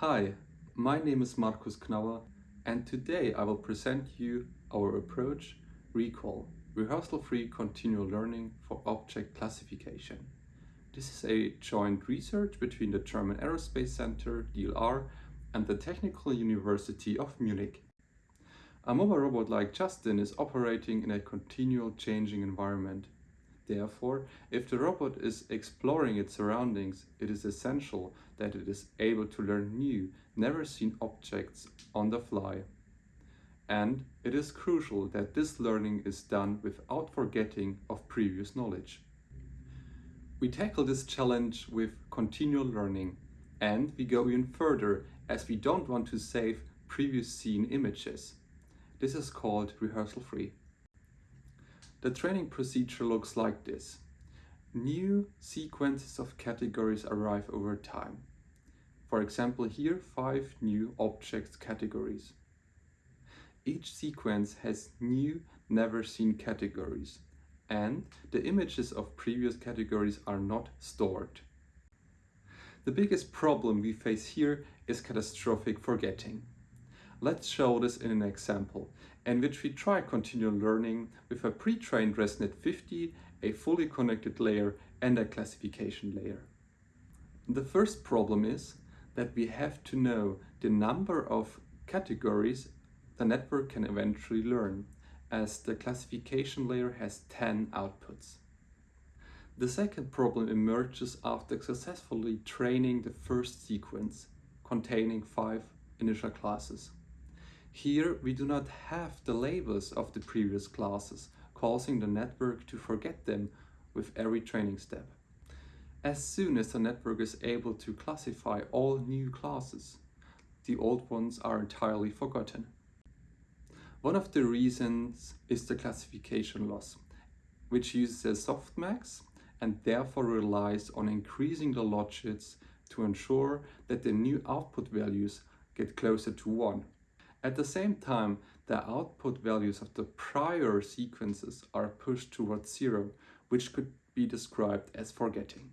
Hi, my name is Markus Knauer and today I will present you our approach RECALL, Rehearsal-Free Continual Learning for Object Classification. This is a joint research between the German Aerospace Center, DLR, and the Technical University of Munich. A mobile robot like Justin is operating in a continual changing environment Therefore, if the robot is exploring its surroundings, it is essential that it is able to learn new, never seen objects on the fly. And it is crucial that this learning is done without forgetting of previous knowledge. We tackle this challenge with continual learning and we go even further as we don't want to save previous seen images. This is called rehearsal free. The training procedure looks like this. New sequences of categories arrive over time. For example here, five new objects categories. Each sequence has new, never seen categories and the images of previous categories are not stored. The biggest problem we face here is catastrophic forgetting. Let's show this in an example in which we try continual learning with a pre-trained ResNet 50, a fully connected layer and a classification layer. The first problem is that we have to know the number of categories the network can eventually learn, as the classification layer has 10 outputs. The second problem emerges after successfully training the first sequence, containing five initial classes. Here we do not have the labels of the previous classes, causing the network to forget them with every training step. As soon as the network is able to classify all new classes, the old ones are entirely forgotten. One of the reasons is the classification loss, which uses a softmax and therefore relies on increasing the logits to ensure that the new output values get closer to 1. At the same time, the output values of the prior sequences are pushed towards zero, which could be described as forgetting.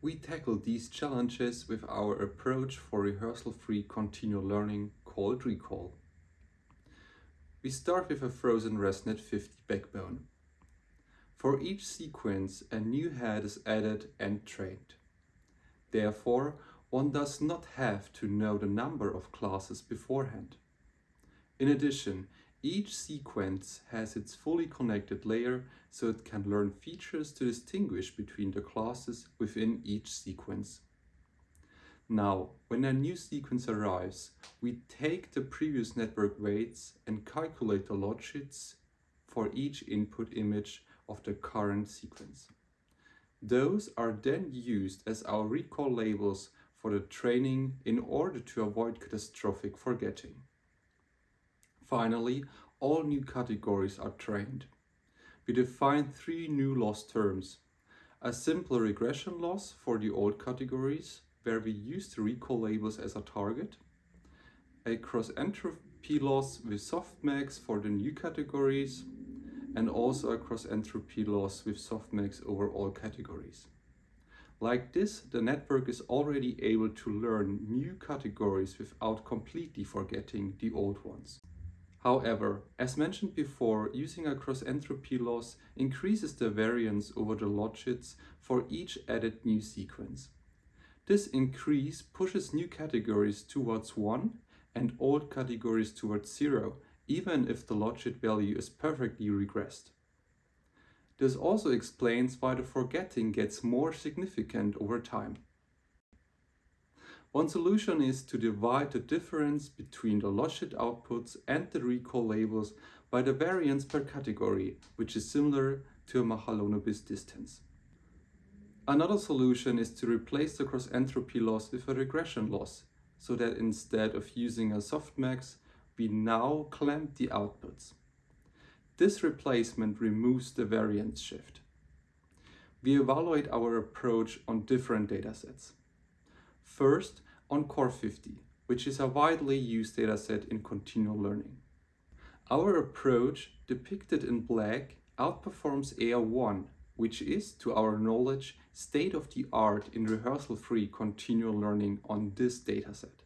We tackle these challenges with our approach for rehearsal-free continual learning called RECALL. We start with a frozen ResNet 50 backbone. For each sequence, a new head is added and trained. Therefore, one does not have to know the number of classes beforehand. In addition, each sequence has its fully connected layer so it can learn features to distinguish between the classes within each sequence. Now, when a new sequence arrives, we take the previous network weights and calculate the logits for each input image of the current sequence. Those are then used as our recall labels for the training in order to avoid catastrophic forgetting. Finally, all new categories are trained. We define three new loss terms. A simple regression loss for the old categories, where we use the recall labels as a target. A cross-entropy loss with softmax for the new categories. And also a cross-entropy loss with softmax over all categories. Like this, the network is already able to learn new categories without completely forgetting the old ones. However, as mentioned before, using a cross-entropy loss increases the variance over the logits for each added new sequence. This increase pushes new categories towards 1 and old categories towards 0, even if the logit value is perfectly regressed. This also explains why the forgetting gets more significant over time. One solution is to divide the difference between the logit outputs and the recall labels by the variance per category, which is similar to a Mahalanobis distance. Another solution is to replace the cross-entropy loss with a regression loss, so that instead of using a softmax, we now clamp the outputs. This replacement removes the variance shift. We evaluate our approach on different datasets. First, on CORe50, which is a widely used dataset in continual learning. Our approach, depicted in black, outperforms AR1, which is, to our knowledge, state-of-the-art in rehearsal-free continual learning on this dataset.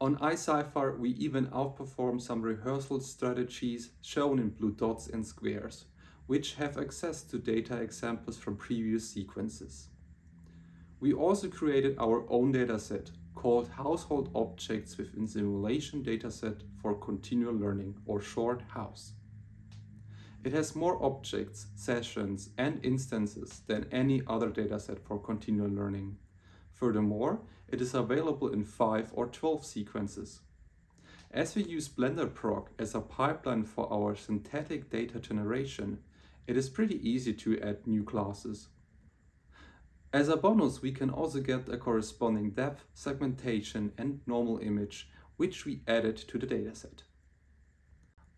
On iCIFAR, we even outperform some rehearsal strategies shown in blue dots and squares, which have access to data examples from previous sequences. We also created our own dataset called Household Objects within Simulation Dataset for Continual Learning, or short HOWS. It has more objects, sessions, and instances than any other dataset for continual learning. Furthermore, it is available in 5 or 12 sequences. As we use BlenderProc as a pipeline for our synthetic data generation, it is pretty easy to add new classes. As a bonus, we can also get a corresponding depth, segmentation, and normal image, which we added to the dataset.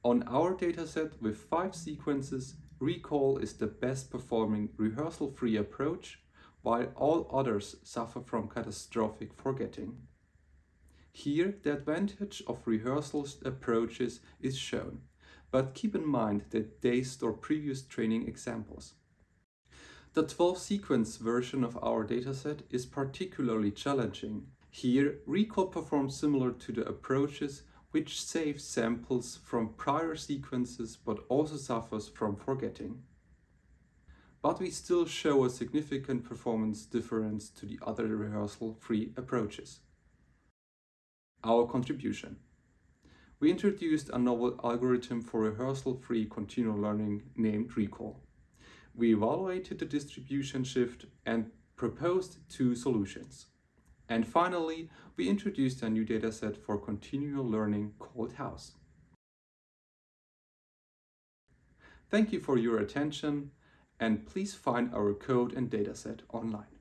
On our dataset with five sequences, recall is the best performing rehearsal-free approach, while all others suffer from catastrophic forgetting. Here, the advantage of rehearsal approaches is shown, but keep in mind that they store previous training examples. The 12 sequence version of our dataset is particularly challenging. Here, recall performs similar to the approaches which saves samples from prior sequences but also suffers from forgetting. But we still show a significant performance difference to the other rehearsal-free approaches. Our contribution. We introduced a novel algorithm for rehearsal-free continual learning named Recall. We evaluated the distribution shift and proposed two solutions. And finally, we introduced a new dataset for continual learning called HOWS. Thank you for your attention and please find our code and dataset online.